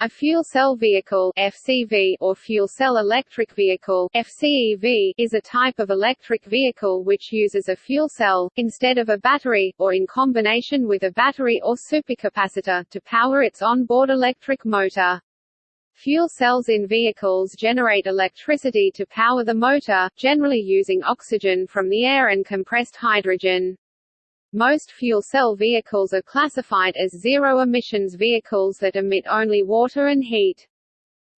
A fuel cell vehicle FCV or fuel cell electric vehicle FCEV is a type of electric vehicle which uses a fuel cell, instead of a battery, or in combination with a battery or supercapacitor, to power its on-board electric motor. Fuel cells in vehicles generate electricity to power the motor, generally using oxygen from the air and compressed hydrogen. Most fuel cell vehicles are classified as zero-emissions vehicles that emit only water and heat.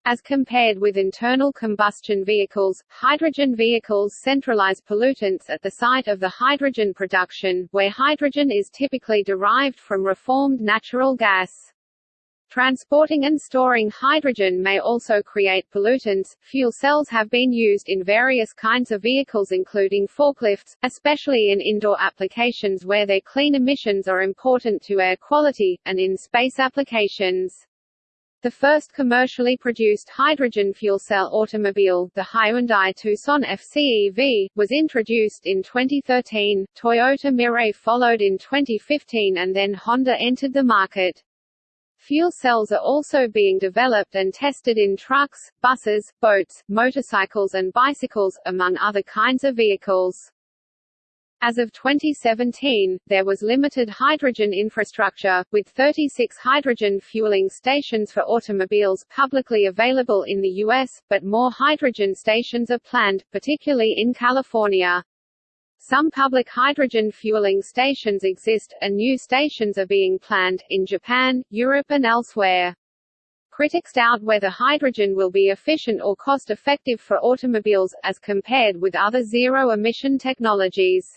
As compared with internal combustion vehicles, hydrogen vehicles centralize pollutants at the site of the hydrogen production, where hydrogen is typically derived from reformed natural gas. Transporting and storing hydrogen may also create pollutants. Fuel cells have been used in various kinds of vehicles including forklifts, especially in indoor applications where their clean emissions are important to air quality, and in space applications. The first commercially produced hydrogen fuel cell automobile, the Hyundai Tucson FCEV, was introduced in 2013, Toyota Mirai followed in 2015 and then Honda entered the market. Fuel cells are also being developed and tested in trucks, buses, boats, motorcycles and bicycles, among other kinds of vehicles. As of 2017, there was limited hydrogen infrastructure, with 36 hydrogen fueling stations for automobiles publicly available in the U.S., but more hydrogen stations are planned, particularly in California. Some public hydrogen fueling stations exist, and new stations are being planned, in Japan, Europe and elsewhere. Critics doubt whether hydrogen will be efficient or cost-effective for automobiles, as compared with other zero-emission technologies.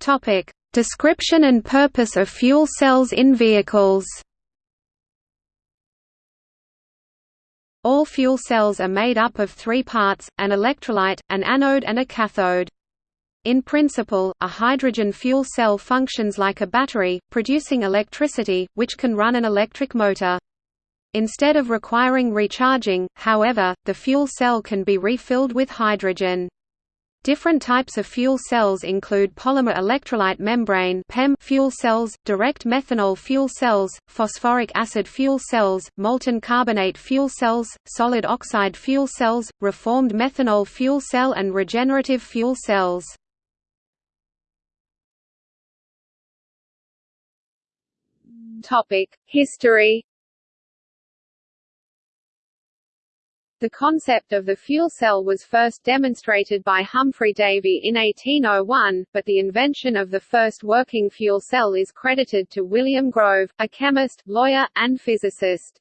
Topic. Description and purpose of fuel cells in vehicles All fuel cells are made up of three parts, an electrolyte, an anode and a cathode. In principle, a hydrogen fuel cell functions like a battery, producing electricity, which can run an electric motor. Instead of requiring recharging, however, the fuel cell can be refilled with hydrogen. Different types of fuel cells include polymer electrolyte membrane (PEM) fuel cells, direct methanol fuel cells, phosphoric acid fuel cells, molten carbonate fuel cells, solid oxide fuel cells, reformed methanol fuel cell and regenerative fuel cells. Topic: History The concept of the fuel cell was first demonstrated by Humphry Davy in 1801, but the invention of the first working fuel cell is credited to William Grove, a chemist, lawyer, and physicist.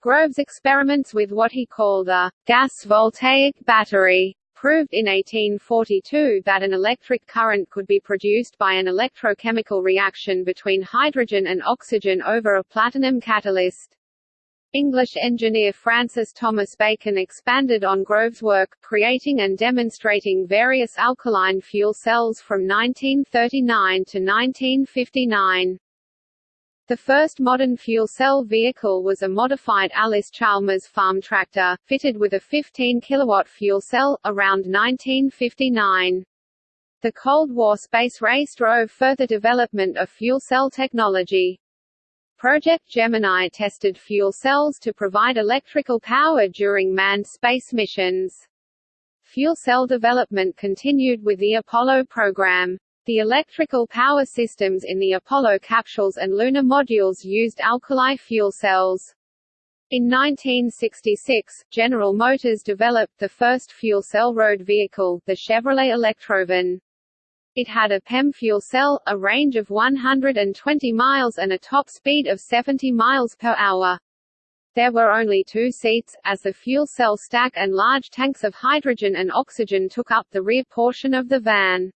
Grove's experiments with what he called a gas voltaic battery proved in 1842 that an electric current could be produced by an electrochemical reaction between hydrogen and oxygen over a platinum catalyst. English engineer Francis Thomas Bacon expanded on Grove's work, creating and demonstrating various alkaline fuel cells from 1939 to 1959. The first modern fuel cell vehicle was a modified Allis-Chalmers farm tractor, fitted with a 15 kW fuel cell, around 1959. The Cold War space race drove further development of fuel cell technology. Project Gemini tested fuel cells to provide electrical power during manned space missions. Fuel cell development continued with the Apollo program. The electrical power systems in the Apollo capsules and lunar modules used alkali fuel cells. In 1966, General Motors developed the first fuel cell road vehicle, the Chevrolet Electrovan. It had a PEM fuel cell, a range of 120 miles and a top speed of 70 miles per hour. There were only two seats, as the fuel cell stack and large tanks of hydrogen and oxygen took up the rear portion of the van.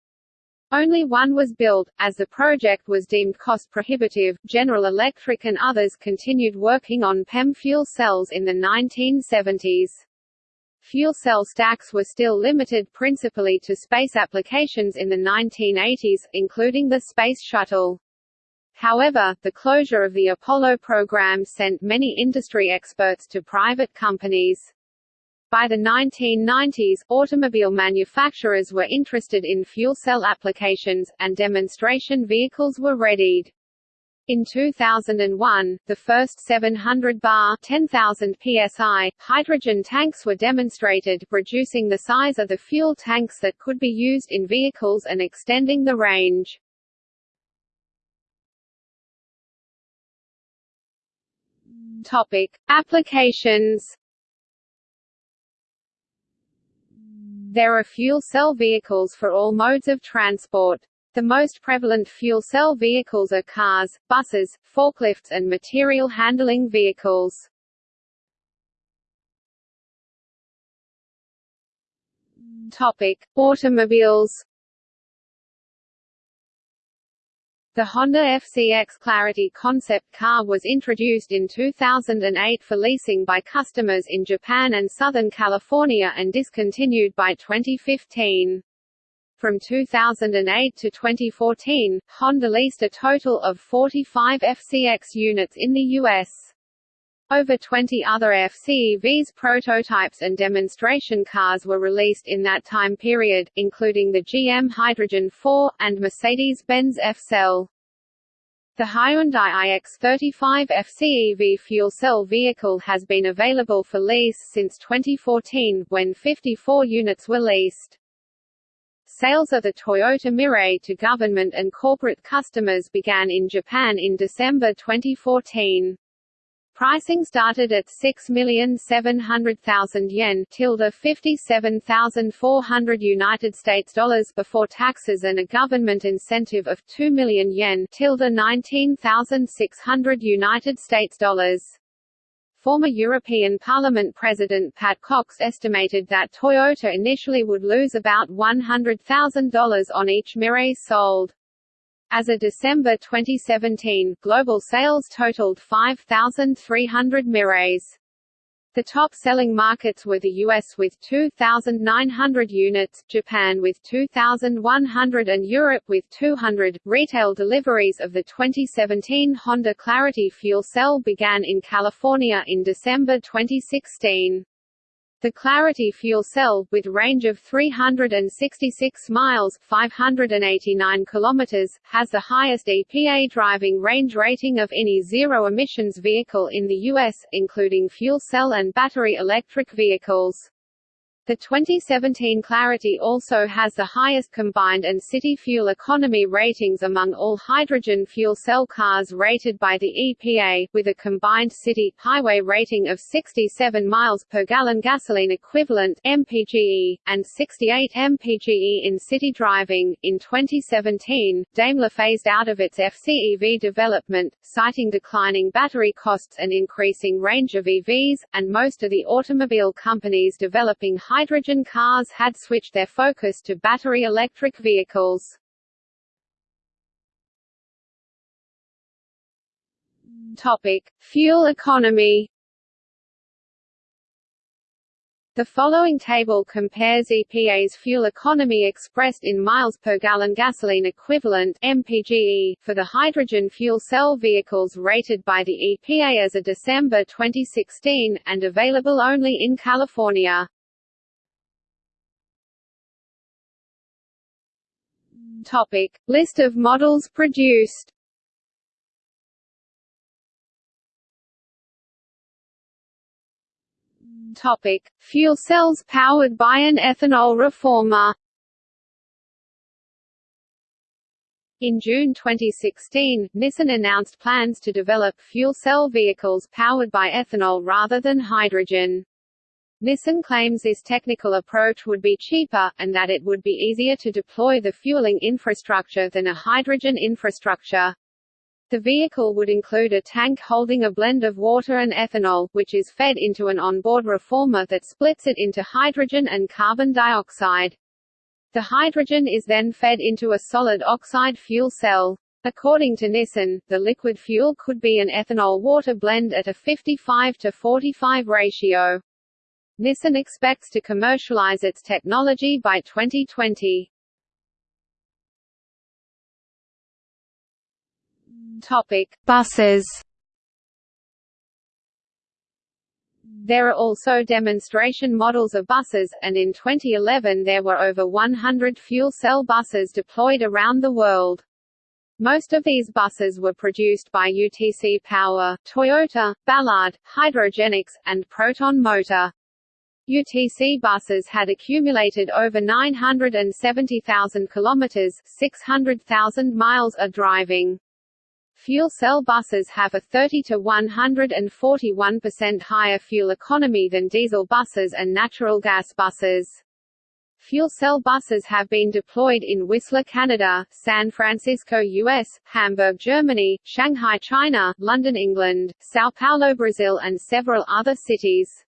Only one was built, as the project was deemed cost-prohibitive. General Electric and others continued working on PEM fuel cells in the 1970s. Fuel cell stacks were still limited principally to space applications in the 1980s, including the Space Shuttle. However, the closure of the Apollo program sent many industry experts to private companies. By the 1990s, automobile manufacturers were interested in fuel cell applications, and demonstration vehicles were readied. In 2001, the first 700 bar 10,000 psi hydrogen tanks were demonstrated, reducing the size of the fuel tanks that could be used in vehicles and extending the range. Topic: Applications There are fuel cell vehicles for all modes of transport. The most prevalent fuel cell vehicles are cars, buses, forklifts and material handling vehicles. Topic: Automobiles The Honda FCX Clarity concept car was introduced in 2008 for leasing by customers in Japan and Southern California and discontinued by 2015. From 2008 to 2014, Honda leased a total of 45 FCX units in the U.S. Over 20 other FCEVs prototypes and demonstration cars were released in that time period, including the GM Hydrogen 4, and Mercedes-Benz F-Cell. The Hyundai iX35 FCEV fuel cell vehicle has been available for lease since 2014, when 54 units were leased. Sales of the Toyota Mirai to government and corporate customers began in Japan in December 2014. Pricing started at 6,700,000 yen tilde 57,400 United States dollars before taxes and a government incentive of 2 million yen tilde 19,600 United States dollars. Former European Parliament President Pat Cox estimated that Toyota initially would lose about $100,000 on each Mirai sold. As of December 2017, global sales totaled 5,300 Mirais. The top-selling markets were the US with 2,900 units, Japan with 2,100 and Europe with 200. Retail deliveries of the 2017 Honda Clarity fuel cell began in California in December 2016. The Clarity fuel cell, with range of 366 miles 589 kilometers, has the highest EPA driving range rating of any zero-emissions vehicle in the U.S., including fuel cell and battery electric vehicles. The 2017 Clarity also has the highest combined and city fuel economy ratings among all hydrogen fuel cell cars rated by the EPA, with a combined city, highway rating of 67 miles per gallon gasoline equivalent MPGE, and 68 MPGE in city driving. In 2017, Daimler phased out of its FCEV development, citing declining battery costs and increasing range of EVs, and most of the automobile companies developing hydrogen cars had switched their focus to battery electric vehicles. Topic: Fuel economy. The following table compares EPA's fuel economy expressed in miles per gallon gasoline equivalent (MPGE) for the hydrogen fuel cell vehicles rated by the EPA as of December 2016 and available only in California. Topic: List of models produced. Topic: Fuel cells powered by an ethanol reformer. In June 2016, Nissan announced plans to develop fuel cell vehicles powered by ethanol rather than hydrogen. Nissan claims this technical approach would be cheaper, and that it would be easier to deploy the fueling infrastructure than a hydrogen infrastructure. The vehicle would include a tank holding a blend of water and ethanol, which is fed into an onboard reformer that splits it into hydrogen and carbon dioxide. The hydrogen is then fed into a solid oxide fuel cell. According to Nissan, the liquid fuel could be an ethanol-water blend at a 55 to 45 ratio. Nissan expects to commercialize its technology by 2020. Topic: Buses. There are also demonstration models of buses, and in 2011 there were over 100 fuel cell buses deployed around the world. Most of these buses were produced by UTC Power, Toyota, Ballard, Hydrogenics, and Proton Motor. UTC buses had accumulated over 970,000 kilometers, 600,000 miles of driving. Fuel cell buses have a 30 to 141% higher fuel economy than diesel buses and natural gas buses. Fuel cell buses have been deployed in Whistler, Canada, San Francisco, US, Hamburg, Germany, Shanghai, China, London, England, São Paulo, Brazil and several other cities.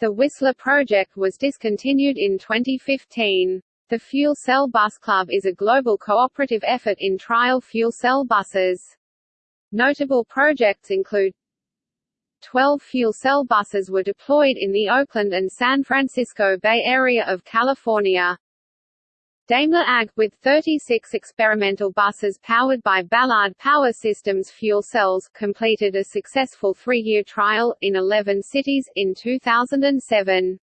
The Whistler project was discontinued in 2015. The Fuel Cell Bus Club is a global cooperative effort in trial fuel cell buses. Notable projects include 12 fuel cell buses were deployed in the Oakland and San Francisco Bay Area of California. Daimler AG, with 36 experimental buses powered by Ballard Power Systems fuel cells, completed a successful three-year trial, in 11 cities, in 2007.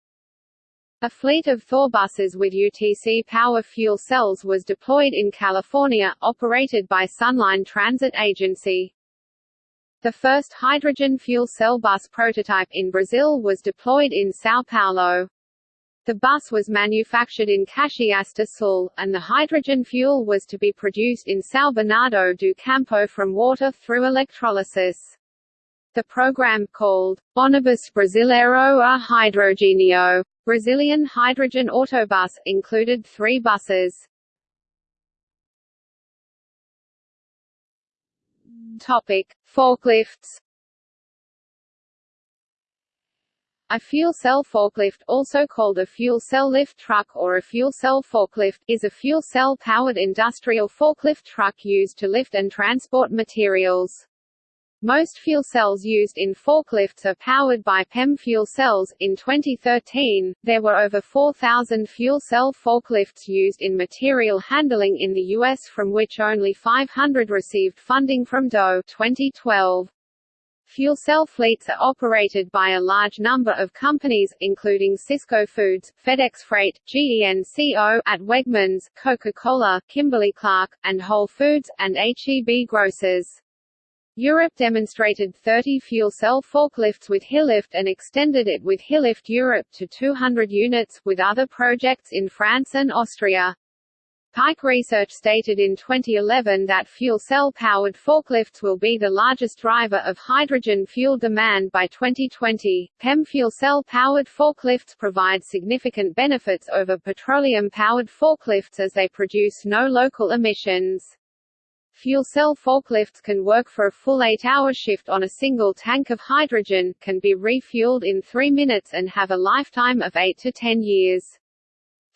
A fleet of Thor buses with UTC power fuel cells was deployed in California, operated by Sunline Transit Agency. The first hydrogen fuel cell bus prototype in Brazil was deployed in São Paulo. The bus was manufactured in Caxias do Sul, and the hydrogen fuel was to be produced in São Bernardo do Campo from water through electrolysis. The program called Ônibus Brasileiro a Hidrogênio Brazilian Hydrogen Autobus included three buses. Topic: Forklifts. A fuel cell forklift, also called a fuel cell lift truck or a fuel cell forklift, is a fuel cell-powered industrial forklift truck used to lift and transport materials. Most fuel cells used in forklifts are powered by PEM fuel cells. In 2013, there were over 4,000 fuel cell forklifts used in material handling in the U.S., from which only 500 received funding from DOE 2012. Fuel cell fleets are operated by a large number of companies, including Sysco Foods, FedEx Freight, GENCO at Wegmans, Coca-Cola, Kimberly-Clark, and Whole Foods, and HEB Grocers. Europe demonstrated 30 fuel cell forklifts with Hylift and extended it with Hylift Europe to 200 units, with other projects in France and Austria. Pike Research stated in 2011 that fuel cell-powered forklifts will be the largest driver of hydrogen fuel demand by 2020. PEM fuel cell-powered forklifts provide significant benefits over petroleum-powered forklifts as they produce no local emissions. Fuel cell forklifts can work for a full 8-hour shift on a single tank of hydrogen, can be refueled in 3 minutes and have a lifetime of 8 to 10 years.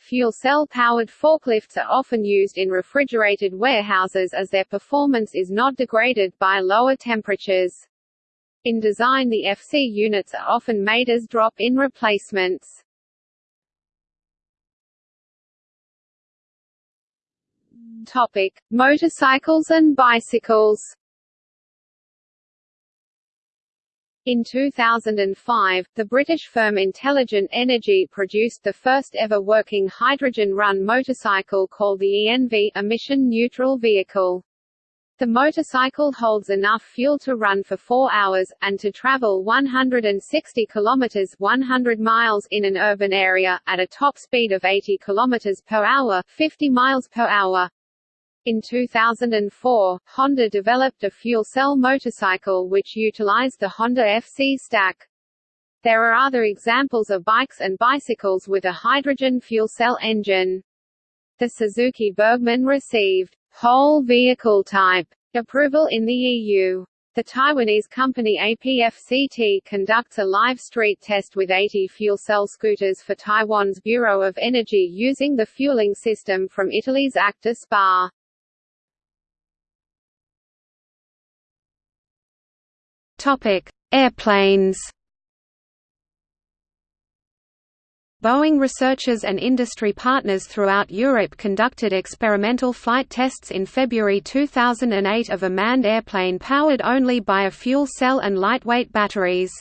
Fuel cell-powered forklifts are often used in refrigerated warehouses as their performance is not degraded by lower temperatures. In design the FC units are often made as drop-in replacements. Topic: Motorcycles and bicycles. In 2005, the British firm Intelligent Energy produced the first ever working hydrogen-run motorcycle called the ENV emission-neutral vehicle. The motorcycle holds enough fuel to run for 4 hours, and to travel 160 km 100 miles in an urban area, at a top speed of 80 km per hour 50 miles per hour. In 2004, Honda developed a fuel cell motorcycle which utilized the Honda FC stack. There are other examples of bikes and bicycles with a hydrogen fuel cell engine. The Suzuki Burgman received whole vehicle type approval in the EU. The Taiwanese company APFCT conducts a live street test with 80 fuel cell scooters for Taiwan's Bureau of Energy using the fueling system from Italy's Acta Spa. Topic: Airplanes. Boeing researchers and industry partners throughout Europe conducted experimental flight tests in February 2008 of a manned airplane powered only by a fuel cell and lightweight batteries.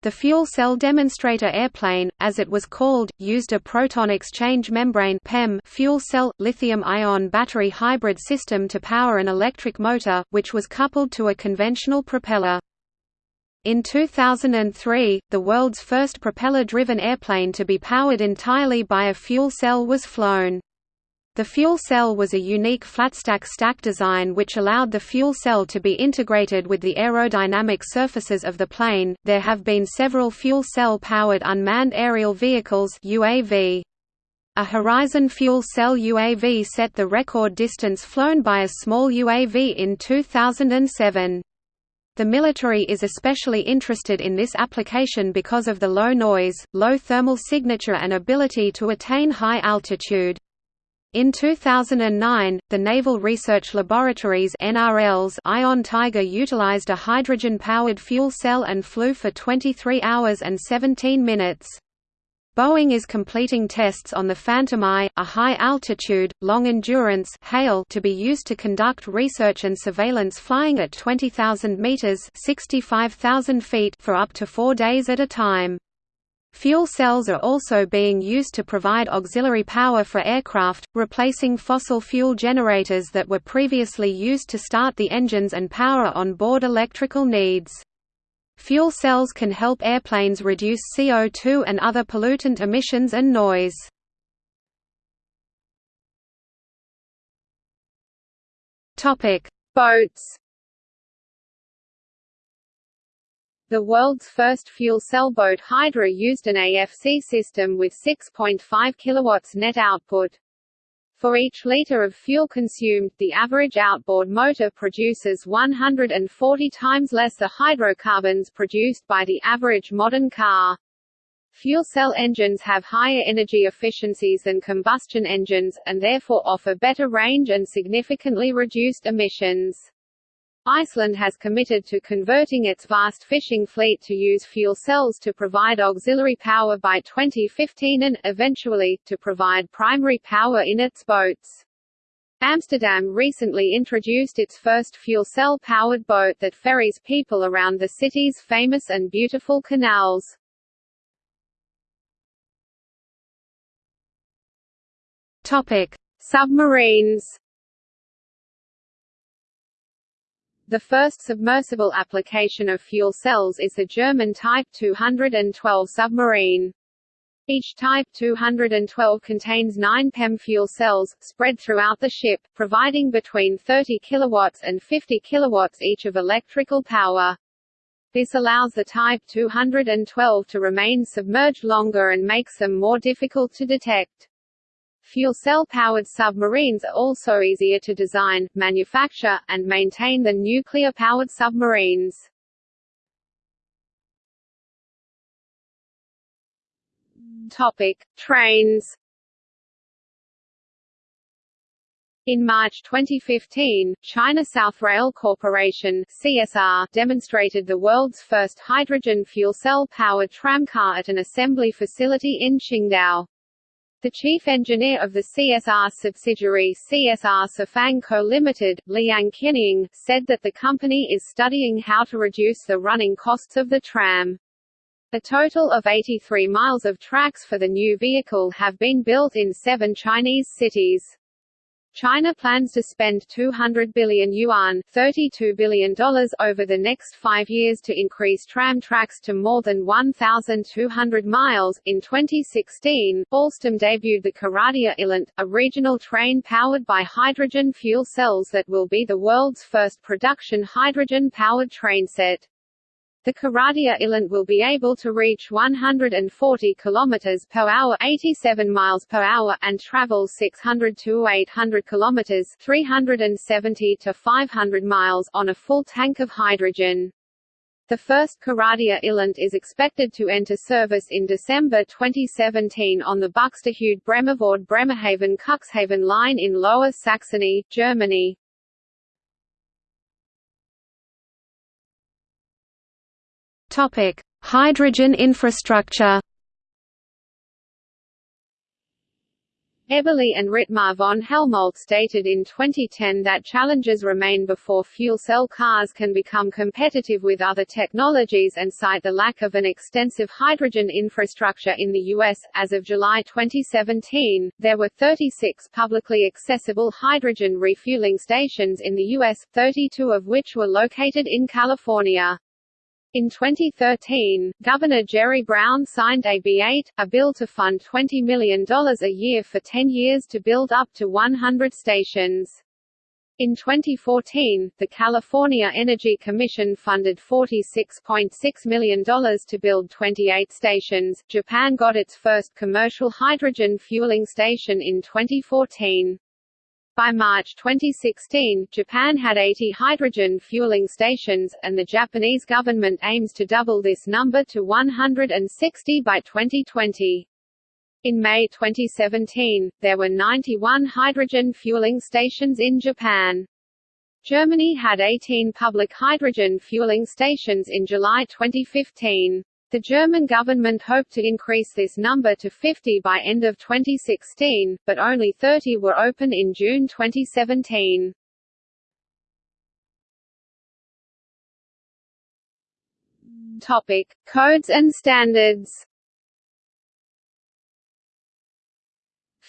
The fuel cell demonstrator airplane, as it was called, used a proton exchange membrane (PEM) fuel cell lithium-ion battery hybrid system to power an electric motor, which was coupled to a conventional propeller. In 2003, the world's first propeller-driven airplane to be powered entirely by a fuel cell was flown. The fuel cell was a unique flatstack stack design which allowed the fuel cell to be integrated with the aerodynamic surfaces of the plane. There have been several fuel cell powered unmanned aerial vehicles (UAV). A Horizon fuel cell UAV set the record distance flown by a small UAV in 2007. The military is especially interested in this application because of the low noise, low thermal signature and ability to attain high altitude. In 2009, the Naval Research Laboratories NRL's Ion Tiger utilized a hydrogen-powered fuel cell and flew for 23 hours and 17 minutes. Boeing is completing tests on the Phantom Eye, a high-altitude, long-endurance to be used to conduct research and surveillance flying at 20,000 meters (65,000 feet) for up to 4 days at a time. Fuel cells are also being used to provide auxiliary power for aircraft, replacing fossil fuel generators that were previously used to start the engines and power on-board electrical needs. Fuel cells can help airplanes reduce CO2 and other pollutant emissions and noise. Boats The world's first fuel cell boat Hydra used an AFC system with 6.5 kW net output. For each liter of fuel consumed, the average outboard motor produces 140 times less the hydrocarbons produced by the average modern car. Fuel cell engines have higher energy efficiencies than combustion engines, and therefore offer better range and significantly reduced emissions. Iceland has committed to converting its vast fishing fleet to use fuel cells to provide auxiliary power by 2015 and, eventually, to provide primary power in its boats. Amsterdam recently introduced its first fuel cell-powered boat that ferries people around the city's famous and beautiful canals. Topic: Submarines. The first submersible application of fuel cells is the German Type 212 submarine. Each Type 212 contains 9 PEM fuel cells, spread throughout the ship, providing between 30 kW and 50 kW each of electrical power. This allows the Type 212 to remain submerged longer and makes them more difficult to detect. Fuel cell-powered submarines are also easier to design, manufacture, and maintain than nuclear-powered submarines. Topic: Trains. In March 2015, China South Rail Corporation (CSR) demonstrated the world's first hydrogen fuel cell-powered tramcar at an assembly facility in Qingdao. The chief engineer of the CSR subsidiary CSR Sifang Co Limited, Liang Qinying, said that the company is studying how to reduce the running costs of the tram. A total of 83 miles of tracks for the new vehicle have been built in seven Chinese cities. China plans to spend 200 billion yuan $32 billion over the next five years to increase tram tracks to more than 1,200 miles. In 2016, Alstom debuted the Coradia iLint, a regional train powered by hydrogen fuel cells that will be the world's first production hydrogen-powered train set. The Coradia iLint will be able to reach 140 km per hour 87 miles per hour and travel 600 to 800 km 370 to 500 miles on a full tank of hydrogen. The first Coradia iLint is expected to enter service in December 2017 on the Buxtehude Bremervord Bremerhaven Cuxhaven line in Lower Saxony, Germany. Topic: Hydrogen infrastructure. Eberle and Rittmar von Helmolt stated in 2010 that challenges remain before fuel cell cars can become competitive with other technologies and cite the lack of an extensive hydrogen infrastructure in the U.S. As of July 2017, there were 36 publicly accessible hydrogen refueling stations in the U.S., 32 of which were located in California. In 2013, Governor Jerry Brown signed AB 8, a bill to fund $20 million a year for 10 years to build up to 100 stations. In 2014, the California Energy Commission funded $46.6 million to build 28 stations. Japan got its first commercial hydrogen fueling station in 2014. By March 2016, Japan had 80 hydrogen fueling stations, and the Japanese government aims to double this number to 160 by 2020. In May 2017, there were 91 hydrogen fueling stations in Japan. Germany had 18 public hydrogen fueling stations in July 2015. The German government hoped to increase this number to 50 by end of 2016, but only 30 were open in June 2017. Topic: Codes and standards.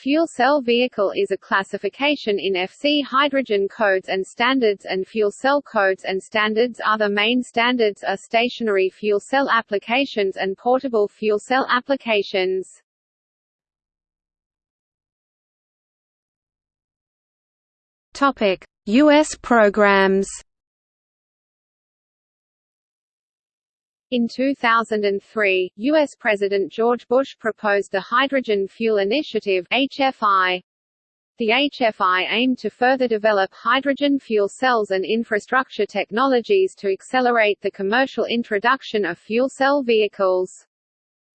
Fuel cell vehicle is a classification in FC hydrogen codes and standards and fuel cell codes and standards Other main standards are stationary fuel cell applications and portable fuel cell applications. Topic: US programs In 2003, U.S. President George Bush proposed the Hydrogen Fuel Initiative HFI. The HFI aimed to further develop hydrogen fuel cells and infrastructure technologies to accelerate the commercial introduction of fuel cell vehicles.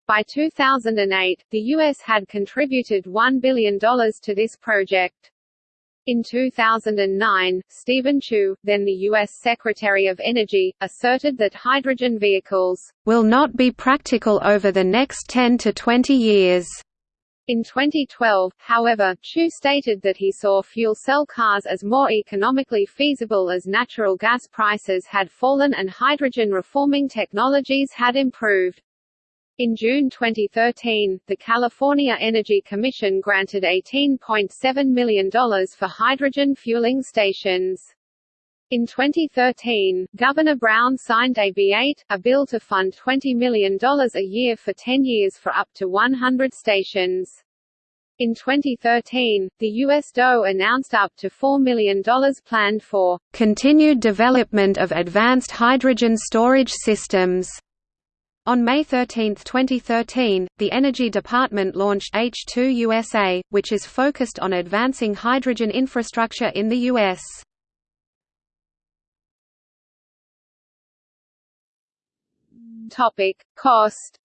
By 2008, the U.S. had contributed $1 billion to this project. In 2009, Steven Chu, then the U.S. Secretary of Energy, asserted that hydrogen vehicles will not be practical over the next 10 to 20 years. In 2012, however, Chu stated that he saw fuel cell cars as more economically feasible as natural gas prices had fallen and hydrogen reforming technologies had improved. In June 2013, the California Energy Commission granted $18.7 million for hydrogen fueling stations. In 2013, Governor Brown signed AB 8, a bill to fund $20 million a year for 10 years for up to 100 stations. In 2013, the U.S. DOE announced up to $4 million planned for continued development of advanced hydrogen storage systems on May 13, 2013, the Energy Department launched H2 USA, which is focused on advancing hydrogen infrastructure in the U.S. Topic: Cost.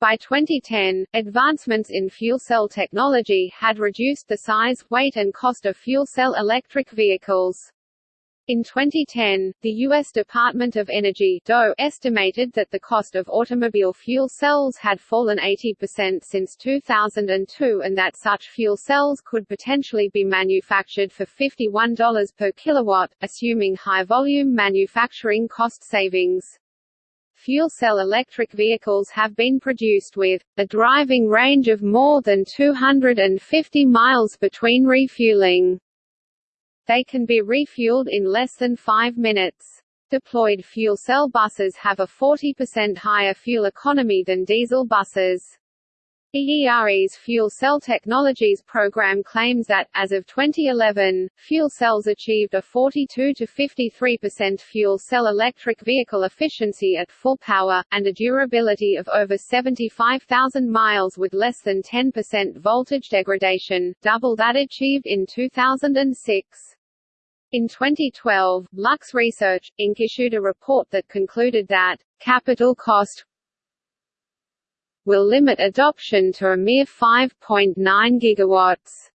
By 2010, advancements in fuel cell technology had reduced the size, weight and cost of fuel cell electric vehicles. In 2010, the U.S. Department of Energy DOE estimated that the cost of automobile fuel cells had fallen 80% since 2002 and that such fuel cells could potentially be manufactured for $51 per kilowatt, assuming high-volume manufacturing cost savings. Fuel cell electric vehicles have been produced with a driving range of more than 250 miles between refueling. They can be refueled in less than 5 minutes. Deployed fuel cell buses have a 40% higher fuel economy than diesel buses. EERE's Fuel Cell Technologies program claims that, as of 2011, fuel cells achieved a 42 to 53% fuel cell electric vehicle efficiency at full power, and a durability of over 75,000 miles with less than 10% voltage degradation, double that achieved in 2006. In 2012, Lux Research, Inc. issued a report that concluded that, capital cost will limit adoption to a mere 5.9 gigawatts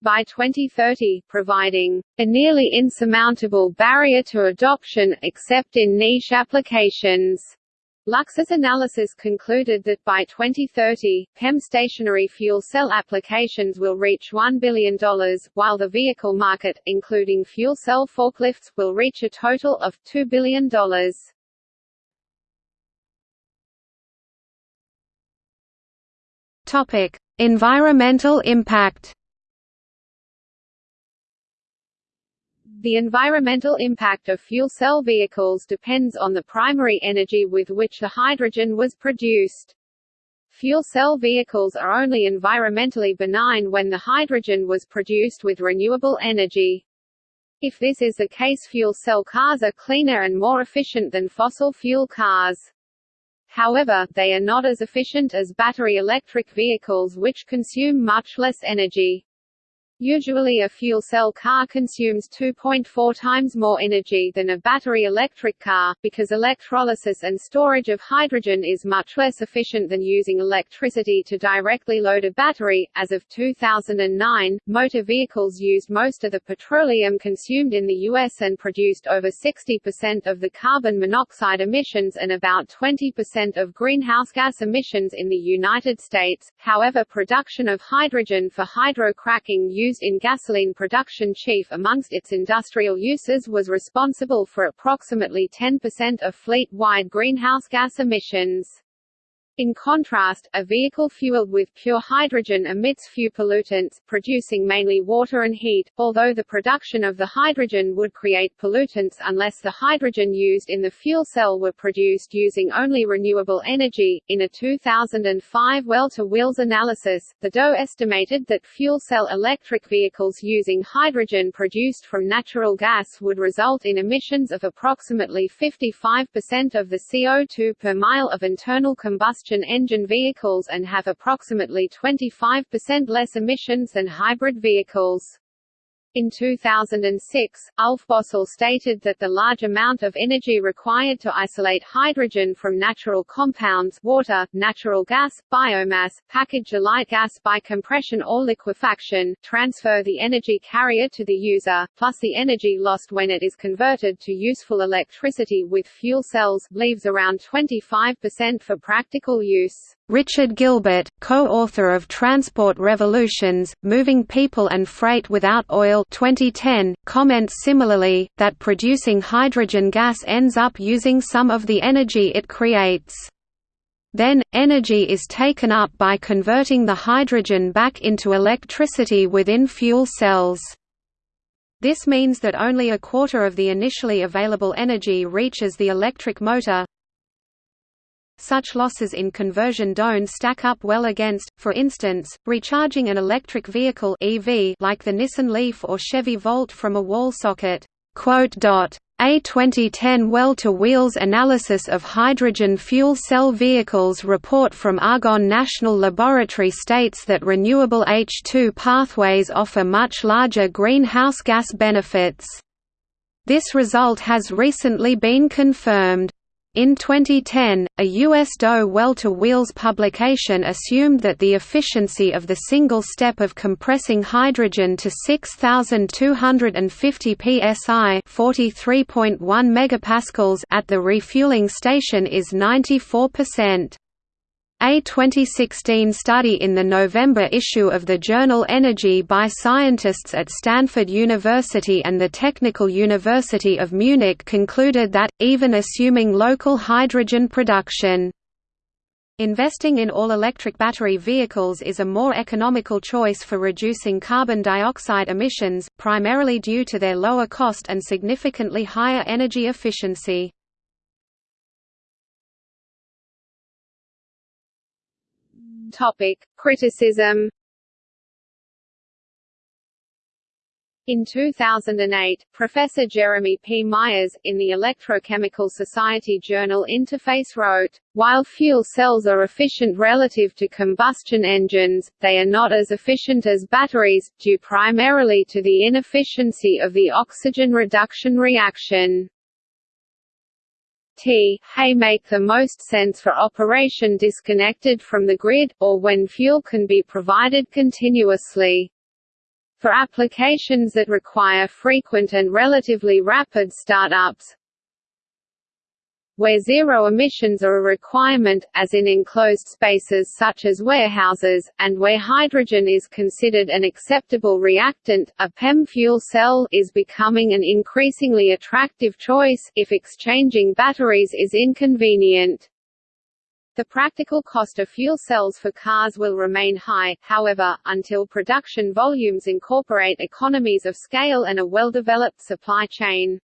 by 2030, providing a nearly insurmountable barrier to adoption, except in niche applications. Lux's analysis concluded that by 2030, PEM stationary fuel cell applications will reach $1 billion, while the vehicle market, including fuel cell forklifts, will reach a total of $2 billion. Topic: Environmental impact. The environmental impact of fuel cell vehicles depends on the primary energy with which the hydrogen was produced. Fuel cell vehicles are only environmentally benign when the hydrogen was produced with renewable energy. If this is the case fuel cell cars are cleaner and more efficient than fossil fuel cars. However, they are not as efficient as battery electric vehicles which consume much less energy. Usually a fuel cell car consumes 2.4 times more energy than a battery electric car, because electrolysis and storage of hydrogen is much less efficient than using electricity to directly load a battery. As of 2009, motor vehicles used most of the petroleum consumed in the U.S. and produced over 60% of the carbon monoxide emissions and about 20% of greenhouse gas emissions in the United States. However, production of hydrogen for hydrocracking used in gasoline production chief amongst its industrial uses was responsible for approximately 10% of fleet-wide greenhouse gas emissions. In contrast, a vehicle fueled with pure hydrogen emits few pollutants, producing mainly water and heat, although the production of the hydrogen would create pollutants unless the hydrogen used in the fuel cell were produced using only renewable energy. In a 2005 well-to-wheels analysis, the DOE estimated that fuel cell electric vehicles using hydrogen produced from natural gas would result in emissions of approximately 55% of the CO2 per mile of internal combustion combustion engine vehicles and have approximately 25% less emissions than hybrid vehicles. In 2006, Ulf Bossel stated that the large amount of energy required to isolate hydrogen from natural compounds water, natural gas, biomass, package a light gas by compression or liquefaction, transfer the energy carrier to the user, plus the energy lost when it is converted to useful electricity with fuel cells, leaves around 25% for practical use. Richard Gilbert, co-author of Transport Revolutions, Moving People and Freight Without Oil 2010, comments similarly, that producing hydrogen gas ends up using some of the energy it creates. Then, energy is taken up by converting the hydrogen back into electricity within fuel cells. This means that only a quarter of the initially available energy reaches the electric motor, such losses in conversion don't stack up well against, for instance, recharging an electric vehicle EV like the Nissan Leaf or Chevy Volt from a wall socket. A 2010 well-to-wheels analysis of hydrogen fuel cell vehicles report from Argonne National Laboratory states that renewable H2 pathways offer much larger greenhouse gas benefits. This result has recently been confirmed. In 2010, a U.S. DOE well-to-wheels publication assumed that the efficiency of the single step of compressing hydrogen to 6,250 psi (43.1 megapascals) at the refueling station is 94%. A 2016 study in the November issue of the journal Energy by scientists at Stanford University and the Technical University of Munich concluded that, even assuming local hydrogen production, Investing in all-electric battery vehicles is a more economical choice for reducing carbon dioxide emissions, primarily due to their lower cost and significantly higher energy efficiency. Topic: Criticism. In 2008, Professor Jeremy P. Meyers, in the Electrochemical Society journal Interface wrote, While fuel cells are efficient relative to combustion engines, they are not as efficient as batteries, due primarily to the inefficiency of the oxygen reduction reaction. T hay make the most sense for operation disconnected from the grid, or when fuel can be provided continuously. For applications that require frequent and relatively rapid startups, where zero emissions are a requirement, as in enclosed spaces such as warehouses, and where hydrogen is considered an acceptable reactant, a PEM fuel cell is becoming an increasingly attractive choice, if exchanging batteries is inconvenient. The practical cost of fuel cells for cars will remain high, however, until production volumes incorporate economies of scale and a well-developed supply chain.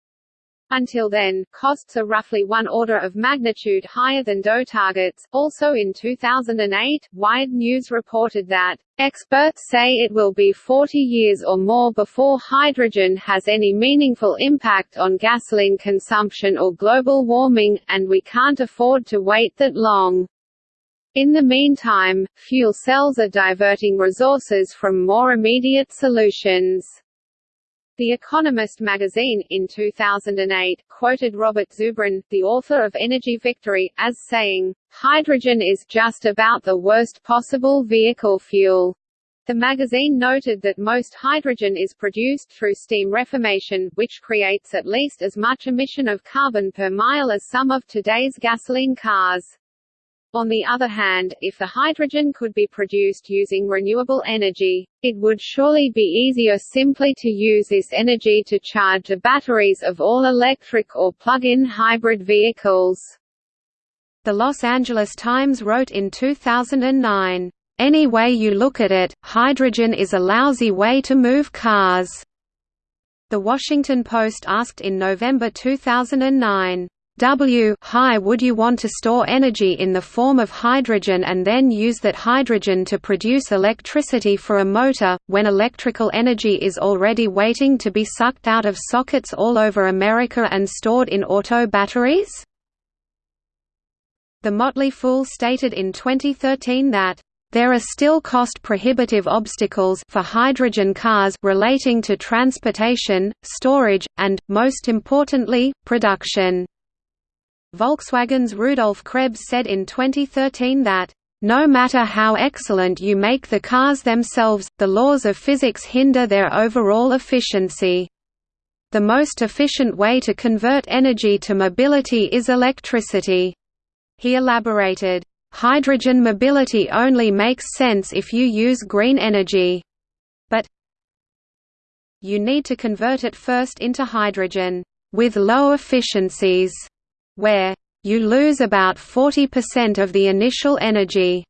Until then, costs are roughly one order of magnitude higher than DOE targets. Also in 2008, Wired News reported that, Experts say it will be 40 years or more before hydrogen has any meaningful impact on gasoline consumption or global warming, and we can't afford to wait that long. In the meantime, fuel cells are diverting resources from more immediate solutions. The Economist magazine, in 2008, quoted Robert Zubrin, the author of Energy Victory, as saying, "...hydrogen is just about the worst possible vehicle fuel." The magazine noted that most hydrogen is produced through steam reformation, which creates at least as much emission of carbon per mile as some of today's gasoline cars. On the other hand, if the hydrogen could be produced using renewable energy, it would surely be easier simply to use this energy to charge the batteries of all electric or plug-in hybrid vehicles. The Los Angeles Times wrote in 2009, "...any way you look at it, hydrogen is a lousy way to move cars." The Washington Post asked in November 2009, W high would you want to store energy in the form of hydrogen and then use that hydrogen to produce electricity for a motor, when electrical energy is already waiting to be sucked out of sockets all over America and stored in auto batteries? The Motley Fool stated in 2013 that there are still cost-prohibitive obstacles for hydrogen cars relating to transportation, storage, and, most importantly, production. Volkswagen's Rudolf Krebs said in 2013 that, "...no matter how excellent you make the cars themselves, the laws of physics hinder their overall efficiency. The most efficient way to convert energy to mobility is electricity." He elaborated, "...hydrogen mobility only makes sense if you use green energy. But you need to convert it first into hydrogen, with low efficiencies." Where you lose about 40% of the initial energy.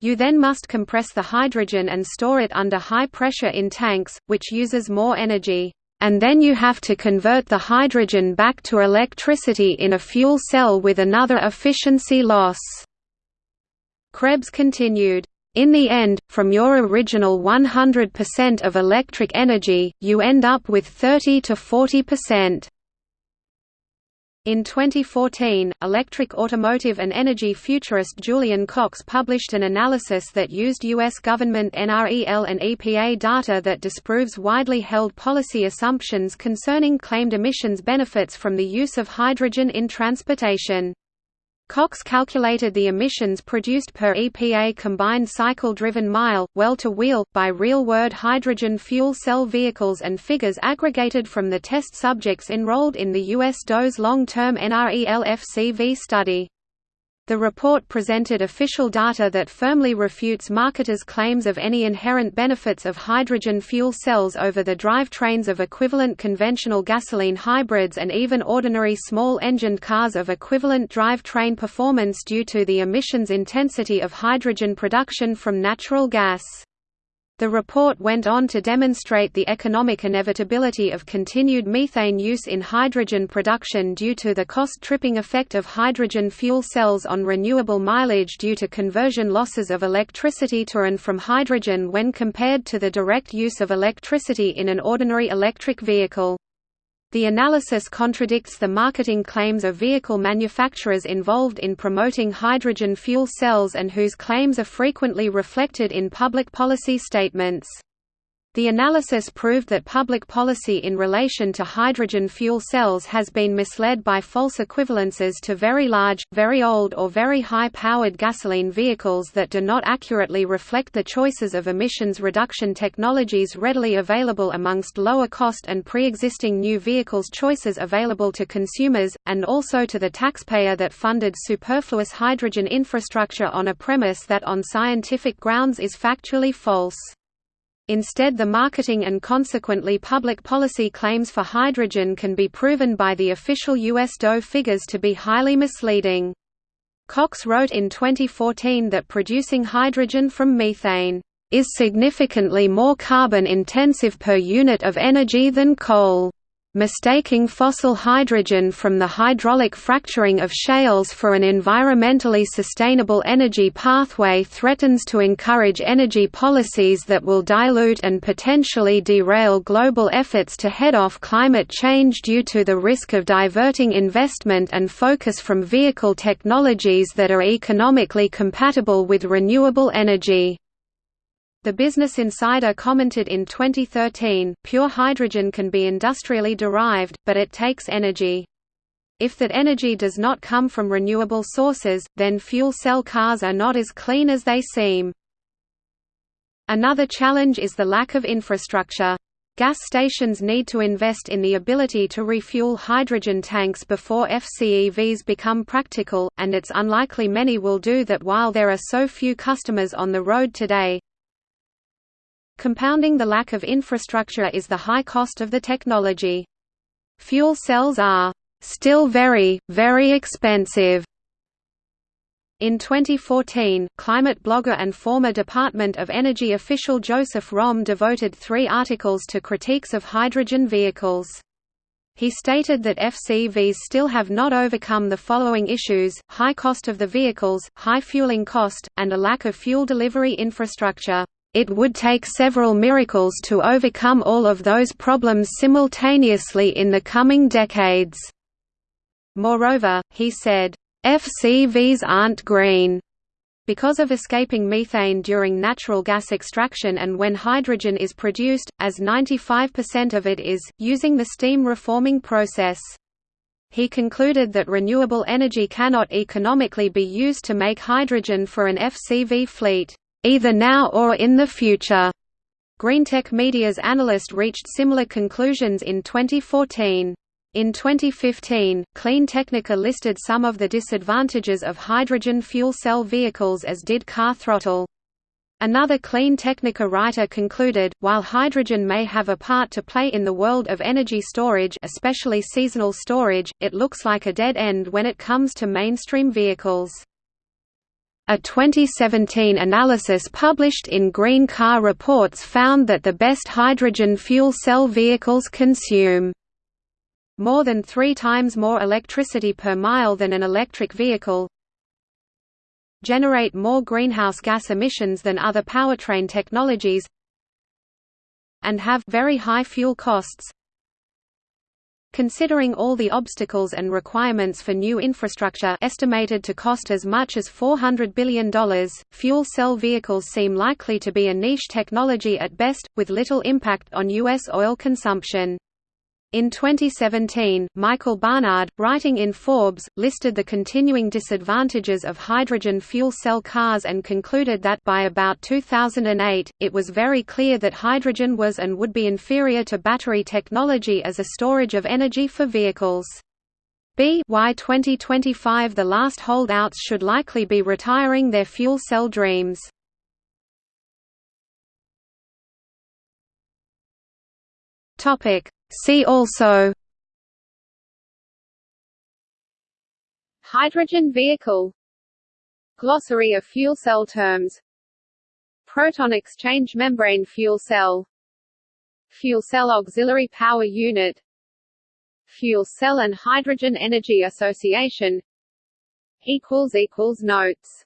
You then must compress the hydrogen and store it under high pressure in tanks, which uses more energy. And then you have to convert the hydrogen back to electricity in a fuel cell with another efficiency loss. Krebs continued, in the end, from your original 100% of electric energy, you end up with 30 to 40%. In 2014, electric automotive and energy futurist Julian Cox published an analysis that used U.S. government NREL and EPA data that disproves widely held policy assumptions concerning claimed emissions benefits from the use of hydrogen in transportation. Cox calculated the emissions produced per EPA combined cycle-driven mile, well-to-wheel, by real-world hydrogen fuel cell vehicles and figures aggregated from the test subjects enrolled in the U.S. DOE's long-term NREL-FCV study. The report presented official data that firmly refutes marketers' claims of any inherent benefits of hydrogen fuel cells over the drivetrains of equivalent conventional gasoline hybrids and even ordinary small-engined cars of equivalent drivetrain performance due to the emissions intensity of hydrogen production from natural gas. The report went on to demonstrate the economic inevitability of continued methane use in hydrogen production due to the cost-tripping effect of hydrogen fuel cells on renewable mileage due to conversion losses of electricity to and from hydrogen when compared to the direct use of electricity in an ordinary electric vehicle. The analysis contradicts the marketing claims of vehicle manufacturers involved in promoting hydrogen fuel cells and whose claims are frequently reflected in public policy statements. The analysis proved that public policy in relation to hydrogen fuel cells has been misled by false equivalences to very large, very old or very high-powered gasoline vehicles that do not accurately reflect the choices of emissions reduction technologies readily available amongst lower-cost and pre-existing new vehicles choices available to consumers, and also to the taxpayer that funded superfluous hydrogen infrastructure on a premise that on scientific grounds is factually false. Instead the marketing and consequently public policy claims for hydrogen can be proven by the official US DOE figures to be highly misleading. Cox wrote in 2014 that producing hydrogen from methane is significantly more carbon intensive per unit of energy than coal mistaking fossil hydrogen from the hydraulic fracturing of shales for an environmentally sustainable energy pathway threatens to encourage energy policies that will dilute and potentially derail global efforts to head off climate change due to the risk of diverting investment and focus from vehicle technologies that are economically compatible with renewable energy. The Business Insider commented in 2013, pure hydrogen can be industrially derived, but it takes energy. If that energy does not come from renewable sources, then fuel cell cars are not as clean as they seem. Another challenge is the lack of infrastructure. Gas stations need to invest in the ability to refuel hydrogen tanks before FCEVs become practical, and it's unlikely many will do that while there are so few customers on the road today. Compounding the lack of infrastructure is the high cost of the technology. Fuel cells are still very, very expensive. In 2014, climate blogger and former Department of Energy official Joseph Romm devoted three articles to critiques of hydrogen vehicles. He stated that FCVs still have not overcome the following issues, high cost of the vehicles, high fueling cost, and a lack of fuel delivery infrastructure. It would take several miracles to overcome all of those problems simultaneously in the coming decades. Moreover, he said, FCVs aren't green because of escaping methane during natural gas extraction and when hydrogen is produced, as 95% of it is, using the steam reforming process. He concluded that renewable energy cannot economically be used to make hydrogen for an FCV fleet either now or in the future. Greentech Media's analyst reached similar conclusions in 2014. In 2015, Clean Technica listed some of the disadvantages of hydrogen fuel cell vehicles as did Car Throttle. Another Clean Technica writer concluded, while hydrogen may have a part to play in the world of energy storage especially seasonal storage, it looks like a dead end when it comes to mainstream vehicles. A 2017 analysis published in Green Car Reports found that the best hydrogen fuel cell vehicles consume more than three times more electricity per mile than an electric vehicle, generate more greenhouse gas emissions than other powertrain technologies, and have very high fuel costs, Considering all the obstacles and requirements for new infrastructure estimated to cost as much as $400 billion, fuel cell vehicles seem likely to be a niche technology at best, with little impact on U.S. oil consumption. In 2017, Michael Barnard, writing in Forbes, listed the continuing disadvantages of hydrogen fuel cell cars and concluded that by about 2008, it was very clear that hydrogen was and would be inferior to battery technology as a storage of energy for vehicles. B y 2025 the last holdouts should likely be retiring their fuel cell dreams. Topic See also Hydrogen vehicle. Glossary of fuel cell terms. Proton exchange membrane fuel cell. Fuel cell auxiliary power unit. Fuel cell and Hydrogen Energy Association. Notes